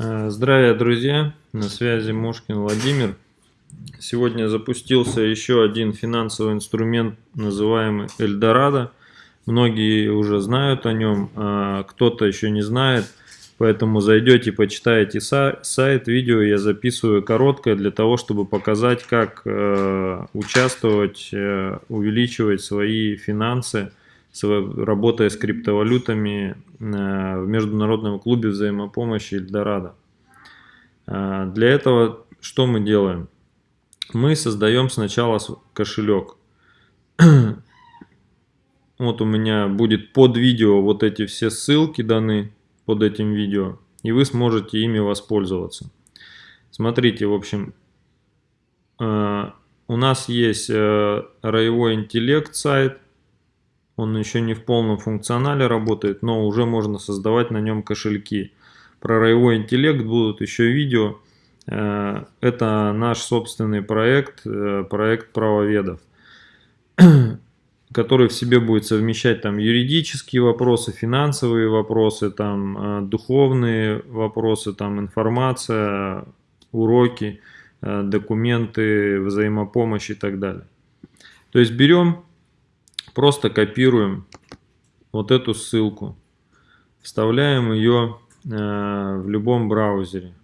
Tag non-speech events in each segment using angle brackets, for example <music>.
Э, здравия, друзья! На связи Мошкин Владимир. Сегодня запустился еще один финансовый инструмент, называемый Эльдорадо. Многие уже знают о нем, а кто-то еще не знает. Поэтому зайдете, почитаете сайт, видео я записываю короткое для того, чтобы показать, как э, участвовать, э, увеличивать свои финансы, работая с криптовалютами э, в Международном клубе взаимопомощи Эльдорадо. Э, для этого что мы делаем? Мы создаем сначала кошелек. <clears throat> Вот у меня будет под видео вот эти все ссылки даны под этим видео, и вы сможете ими воспользоваться. Смотрите, в общем, э, у нас есть роевой интеллект сайт, он еще не в полном функционале работает, но уже можно создавать на нем кошельки. Про роевой интеллект будут еще видео. Э, это наш собственный проект, э, проект правоведов, <clears throat> который в себе будет совмещать там юридические вопросы, финансовые вопросы, там э, духовные вопросы, там информация, уроки, документы, взаимопомощь и так далее. То есть берем Просто копируем вот эту ссылку, вставляем ее э, в любом браузере.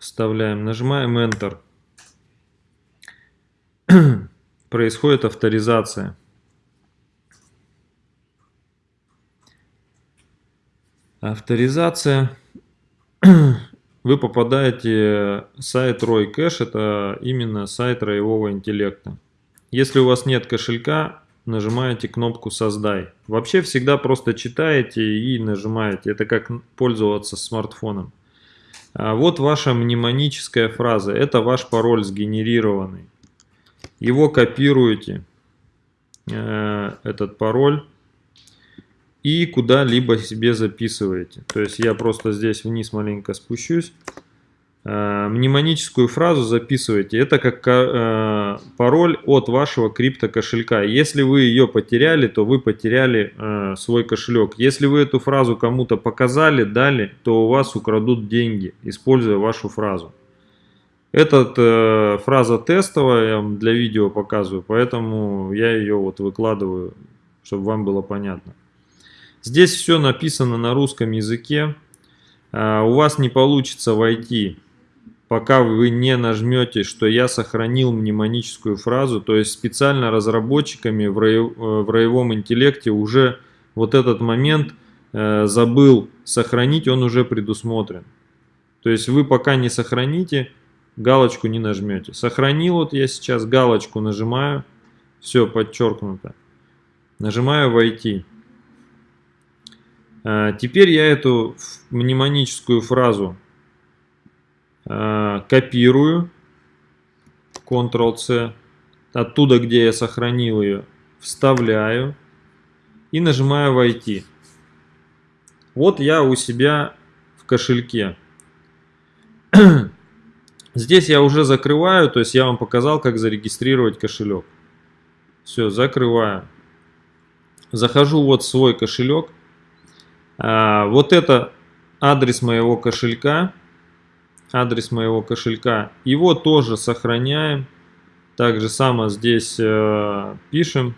Вставляем, нажимаем Enter. <clears throat> Происходит авторизация. Авторизация. <clears throat> Вы попадаете в сайт Roy Cash, это именно сайт роевого интеллекта. Если у вас нет кошелька, нажимаете кнопку «Создай». Вообще всегда просто читаете и нажимаете. Это как пользоваться смартфоном. А вот ваша мнемоническая фраза. Это ваш пароль сгенерированный. Его копируете, э, этот пароль, и куда-либо себе записываете. То есть я просто здесь вниз маленько спущусь. Э, мнемоническую фразу записывайте. Это как э, пароль от вашего криптокошелька. Если вы ее потеряли, то вы потеряли э, свой кошелек. Если вы эту фразу кому-то показали, дали, то у вас украдут деньги, используя вашу фразу. Эта фраза тестовая, я вам для видео показываю, поэтому я ее вот выкладываю, чтобы вам было понятно. Здесь все написано на русском языке. У вас не получится войти пока вы не нажмете, что я сохранил мнемоническую фразу, то есть специально разработчиками в, роев, э, в роевом интеллекте уже вот этот момент э, забыл сохранить, он уже предусмотрен. То есть вы пока не сохраните, галочку не нажмете. Сохранил, вот я сейчас галочку нажимаю, все подчеркнуто. Нажимаю «Войти». Э, теперь я эту мнемоническую фразу копирую, Ctrl-C, оттуда, где я сохранил ее, вставляю и нажимаю «Войти». Вот я у себя в кошельке. <clears throat> Здесь я уже закрываю, то есть я вам показал, как зарегистрировать кошелек. Все, закрываю. Захожу вот в свой кошелек. А, вот это адрес моего кошелька адрес моего кошелька. Его тоже сохраняем. Так же само здесь э, пишем.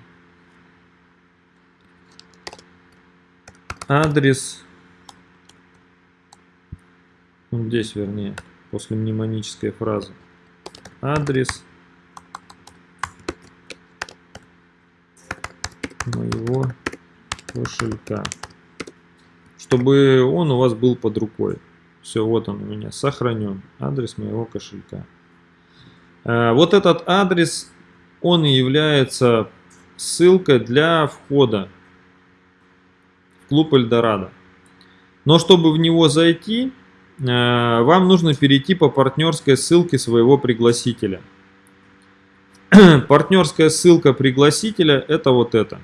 Адрес. Вот здесь, вернее, после мнемонической фразы. Адрес моего кошелька. Чтобы он у вас был под рукой. Все, вот он у меня сохранен. Адрес моего кошелька. Э, вот этот адрес, он и является ссылкой для входа в клуб Эльдорадо. Но чтобы в него зайти, э, вам нужно перейти по партнерской ссылке своего пригласителя. <clears throat> Партнерская ссылка пригласителя это вот это.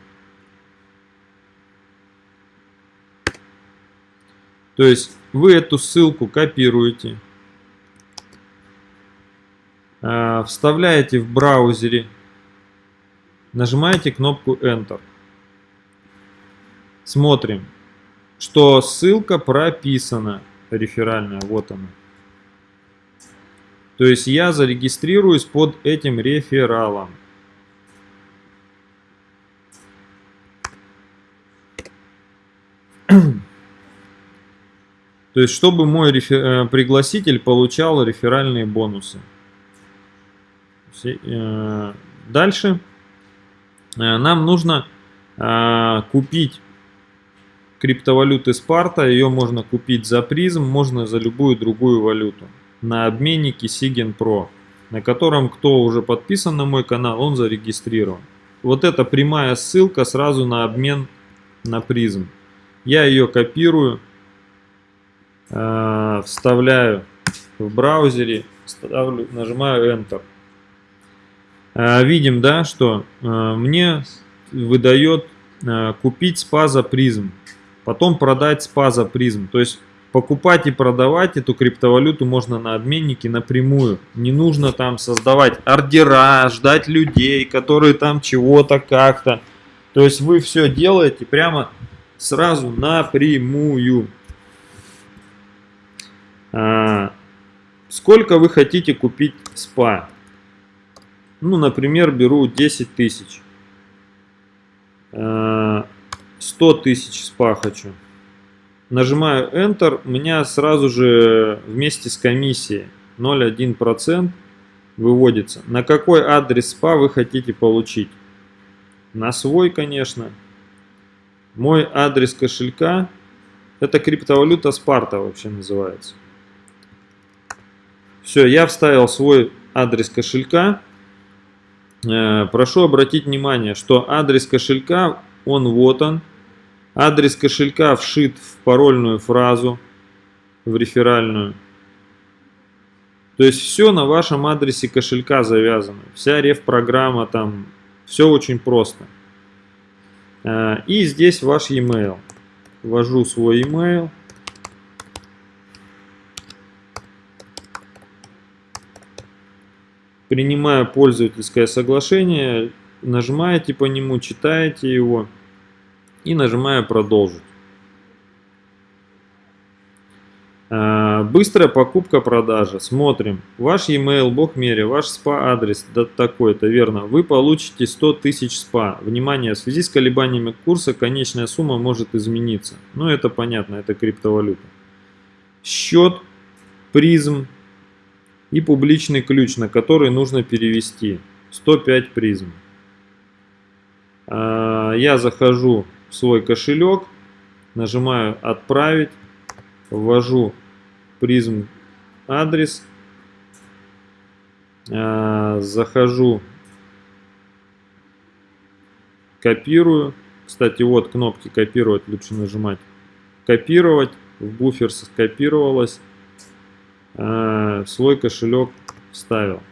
То есть вы эту ссылку копируете, а, вставляете в браузере, нажимаете кнопку Enter. Смотрим, что ссылка прописана реферальная, вот она. То есть я зарегистрируюсь под этим рефералом. То есть, чтобы мой рефер... Э, пригласитель получал реферальные бонусы. Э, дальше э, нам нужно купить криптовалюты Спарта. Ее можно купить за призм, можно за любую другую валюту. На обменнике Sigen Pro, на котором кто уже подписан на мой канал, он зарегистрирован. Вот эта прямая ссылка сразу на обмен на призм. Я ее копирую Э, вставляю в браузере, ставлю, нажимаю Enter. Э, видим, да, что э, мне выдает купить спа за призм, потом продать спа за призм. То есть покупать и продавать эту криптовалюту можно на обменнике напрямую. Не нужно там создавать ордера, ждать людей, которые там чего-то как-то. То есть вы все делаете прямо сразу напрямую. А, сколько вы хотите купить спа? Ну, например, беру 10 тысяч. 100 а, тысяч спа хочу. Нажимаю Enter, у меня сразу же вместе с комиссией 0,1% выводится. На какой адрес спа вы хотите получить? На свой, конечно. Мой адрес кошелька, это криптовалюта Спарта вообще называется. Все, я вставил свой адрес кошелька. Э, прошу обратить внимание, что адрес кошелька, он вот он. Адрес кошелька вшит в парольную фразу, в реферальную. То есть все на вашем адресе кошелька завязано. Вся реф-программа там, все очень просто. Э, и здесь ваш e-mail. Ввожу свой e-mail. Принимая пользовательское соглашение, нажимаете по нему, читаете его и нажимая продолжить. А, быстрая покупка-продажа. Смотрим. Ваш e-mail, бог мере, ваш спа-адрес, да такой-то, верно. Вы получите 100 тысяч спа. Внимание, в связи с колебаниями курса конечная сумма может измениться. Ну, это понятно, это криптовалюта. Счет, призм, и публичный ключ, на который нужно перевести 105 призм. А, я захожу в свой кошелек, нажимаю «Отправить», ввожу призм адрес, а, захожу, копирую. Кстати, вот кнопки копировать лучше нажимать. Копировать, в буфер скопировалось. Э, свой кошелек вставил.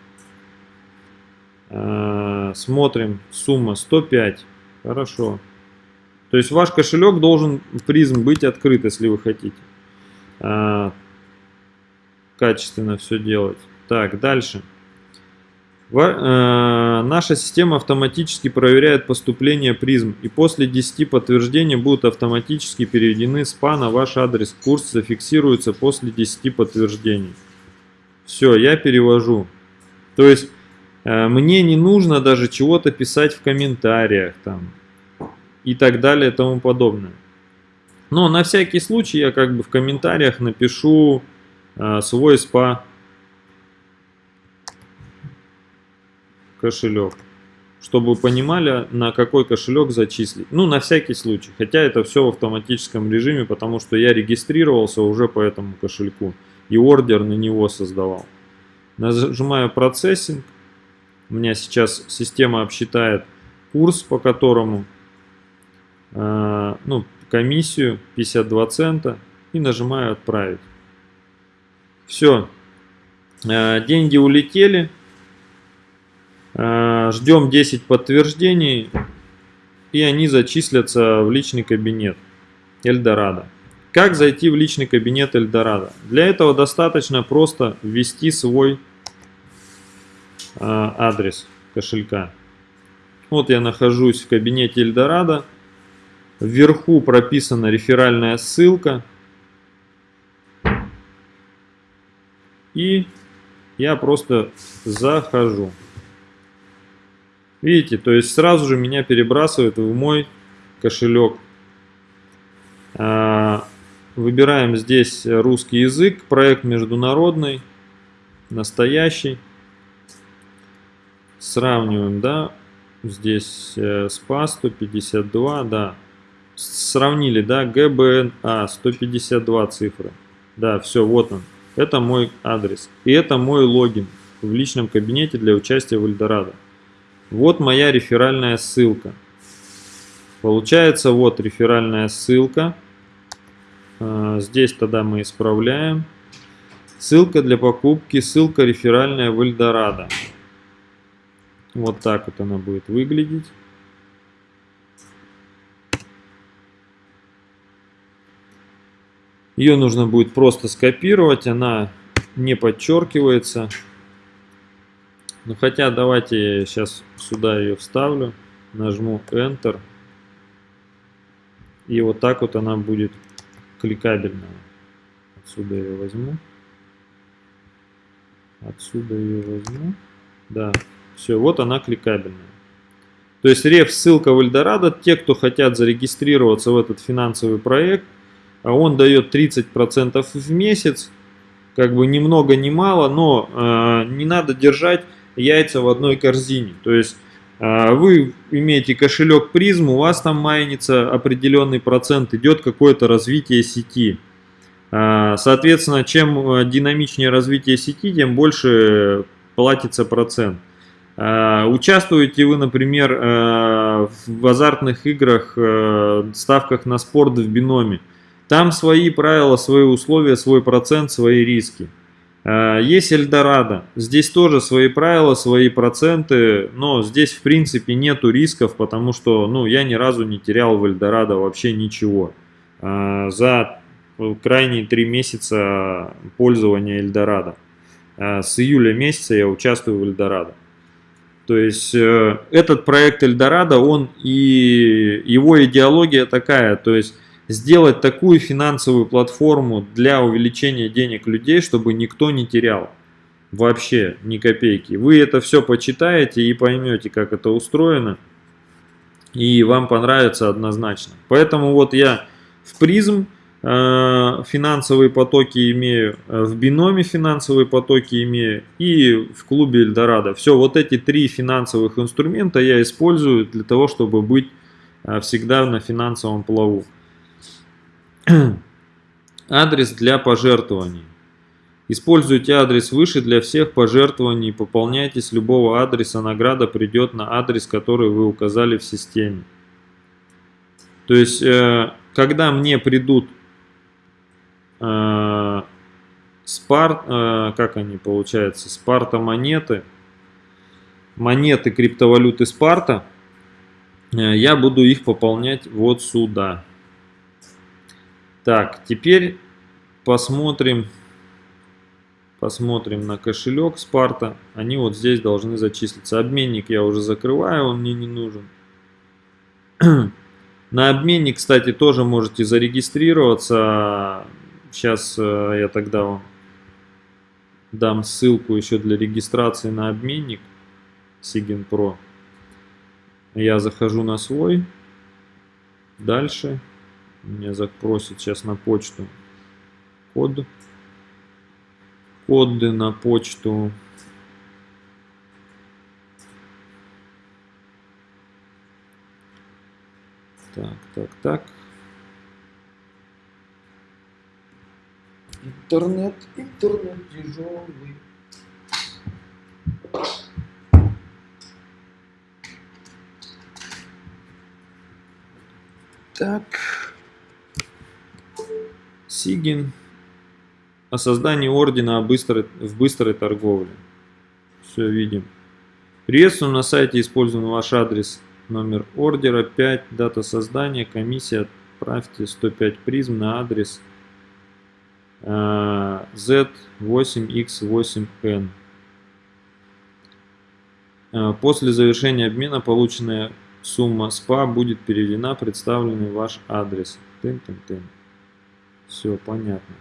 Э, смотрим, сумма 105. Хорошо. То есть ваш кошелек должен призм быть открыт, если вы хотите. Э, качественно все делать. Так, дальше. Э, наша система автоматически проверяет поступление призм и после 10 подтверждений будут автоматически переведены СПА на ваш адрес. Курс зафиксируется после 10 подтверждений. Все, я перевожу. То есть э, мне не нужно даже чего-то писать в комментариях там и так далее и тому подобное. Но на всякий случай я как бы в комментариях напишу э, свой СПА кошелек. Чтобы вы понимали, на какой кошелек зачислить. Ну, на всякий случай. Хотя это все в автоматическом режиме, потому что я регистрировался уже по этому кошельку. И ордер на него создавал. Нажимаю процессинг. У меня сейчас система обсчитает курс, по которому, э, ну, комиссию 52 цента. И нажимаю отправить. Все. Э, деньги улетели. Э, ждем 10 подтверждений, и они зачислятся в личный кабинет Эльдорадо. Как зайти в личный кабинет Эльдорадо? Для этого достаточно просто ввести свой э, адрес кошелька. Вот я нахожусь в кабинете Эльдорадо. Вверху прописана реферальная ссылка. И я просто захожу. Видите, то есть сразу же меня перебрасывает в мой кошелек. А, выбираем здесь русский язык, проект международный, настоящий. Сравниваем, да, здесь э, СПА 152, да. Сравнили, да, ГБНА 152 цифры. Да, все, вот он. Это мой адрес. И это мой логин в личном кабинете для участия в Эльдорадо. Вот моя реферальная ссылка. Получается, вот реферальная ссылка. А, здесь тогда мы исправляем. Ссылка для покупки, ссылка реферальная в Эльдорадо. Вот так вот она будет выглядеть. Ее нужно будет просто скопировать, она не подчеркивается. Ну хотя давайте я сейчас сюда ее вставлю, нажму Enter. И вот так вот она будет кликабельная. Отсюда ее возьму. Отсюда ее возьму. Да, все, вот она кликабельная. То есть реф ссылка в Эльдорадо. Те, кто хотят зарегистрироваться в этот финансовый проект, а он дает 30% в месяц. Как бы ни много ни мало, но э, не надо держать яйца в одной корзине. То есть э, вы имеете кошелек призм, у вас там майнится определенный процент, идет какое-то развитие сети. Э, соответственно, чем динамичнее развитие сети, тем больше платится процент. Э, участвуете вы, например, э, в азартных играх, э, ставках на спорт в биноме. Там свои правила, свои условия, свой процент, свои риски. Есть Эльдорадо. Здесь тоже свои правила, свои проценты, но здесь в принципе нету рисков, потому что ну, я ни разу не терял в Эльдорадо вообще ничего. За крайние три месяца пользования Эльдорадо. С июля месяца я участвую в Эльдорадо. То есть э, этот проект Эльдорадо, он и его идеология такая, то есть сделать такую финансовую платформу для увеличения денег людей, чтобы никто не терял вообще ни копейки. Вы это все почитаете и поймете, как это устроено, и вам понравится однозначно. Поэтому вот я в призм Э, финансовые потоки имею, э, в биноме финансовые потоки имею и в клубе Эльдорадо. Все, вот эти три финансовых инструмента я использую для того, чтобы быть э, всегда на финансовом плаву. <clears throat> Адрес для пожертвований. Используйте адрес выше для всех пожертвований. Пополняйте с любого адреса. Награда придет на адрес, который вы указали в системе. То есть, когда мне придут э, спар, э, как они получаются, спарта монеты, монеты криптовалюты спарта, э, я буду их пополнять вот сюда. Так, теперь посмотрим, посмотрим на кошелек спарта, они вот здесь должны зачислиться. Обменник я уже закрываю, он мне не нужен. <clears throat> На обменник, кстати, тоже можете зарегистрироваться. Сейчас э, я тогда вам дам ссылку еще для регистрации на обменник Sigin Pro. Я захожу на свой. Дальше меня запросит сейчас на почту код. Коды на почту. Так, так, так. Интернет, интернет тяжелый. Так. Сигин. О создании ордена в быстрой торговле. Все видим. Приветствую на сайте, используем ваш адрес, номер ордера, 5, дата создания, комиссия, отправьте 105 призм на адрес Z8X8N. Э, после завершения обмена полученная сумма СПА будет переведена представленный ваш адрес. Тын -тын -тын. Все понятно.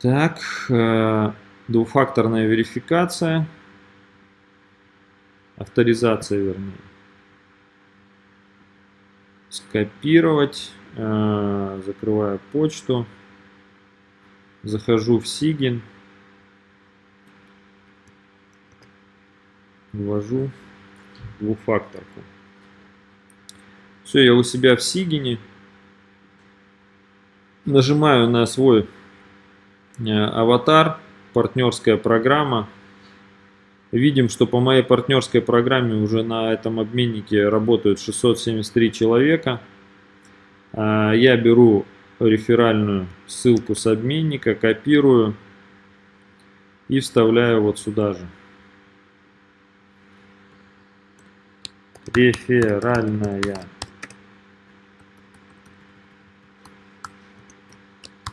Так, э, двухфакторная верификация, авторизация вернее. Скопировать, э, закрываю почту, захожу в Сигин, ввожу двухфакторку. Все, я у себя в Сигине. Нажимаю на свой э, аватар, партнерская программа. Видим, что по моей партнерской программе уже на этом обменнике работают 673 человека. А, я беру реферальную ссылку с обменника, копирую и вставляю вот сюда же. Реферальная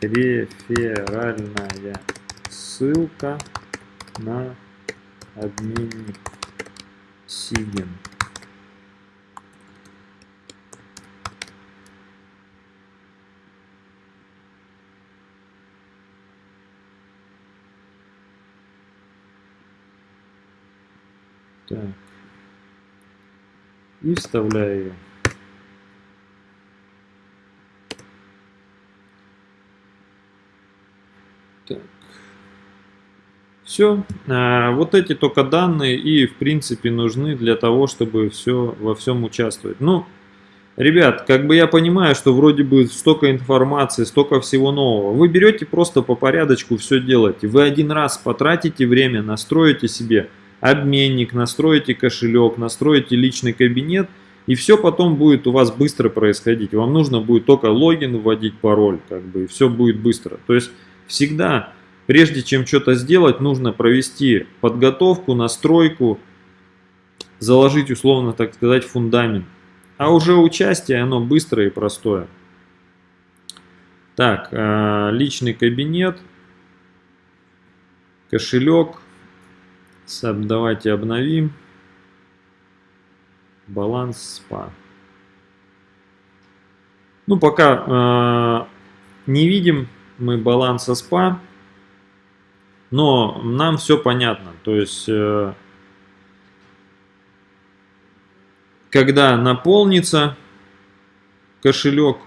реферальная ссылка на обменник Сигин. Так. И вставляю ее. Так. Все. А, вот эти только данные и в принципе нужны для того, чтобы все во всем участвовать. Ну, ребят, как бы я понимаю, что вроде бы столько информации, столько всего нового. Вы берете просто по порядочку все делаете. Вы один раз потратите время, настроите себе обменник, настроите кошелек, настроите личный кабинет. И все потом будет у вас быстро происходить. Вам нужно будет только логин вводить, пароль, как бы, и все будет быстро. То есть всегда, прежде чем что-то сделать, нужно провести подготовку, настройку, заложить, условно так сказать, фундамент. А уже участие, оно быстрое и простое. Так, э, личный кабинет, кошелек. Давайте обновим. Баланс спа. Ну, пока э, не видим мы баланса спа, но нам все понятно. То есть, э, когда наполнится кошелек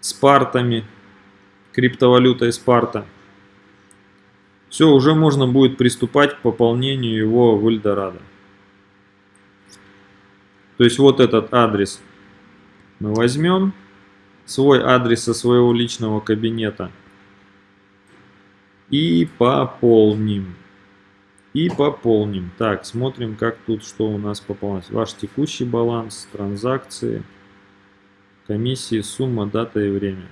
спартами, криптовалютой спарта, все, уже можно будет приступать к пополнению его в Эльдорадо. То есть вот этот адрес мы возьмем свой адрес со своего личного кабинета и пополним. И пополним. Так, смотрим, как тут, что у нас пополнилось. Ваш текущий баланс, транзакции, комиссии, сумма, дата и время.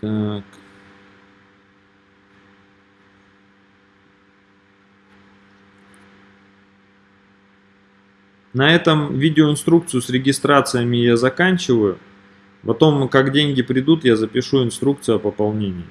Так. На этом видеоинструкцию с регистрациями я заканчиваю. Потом, как деньги придут, я запишу инструкцию о пополнении.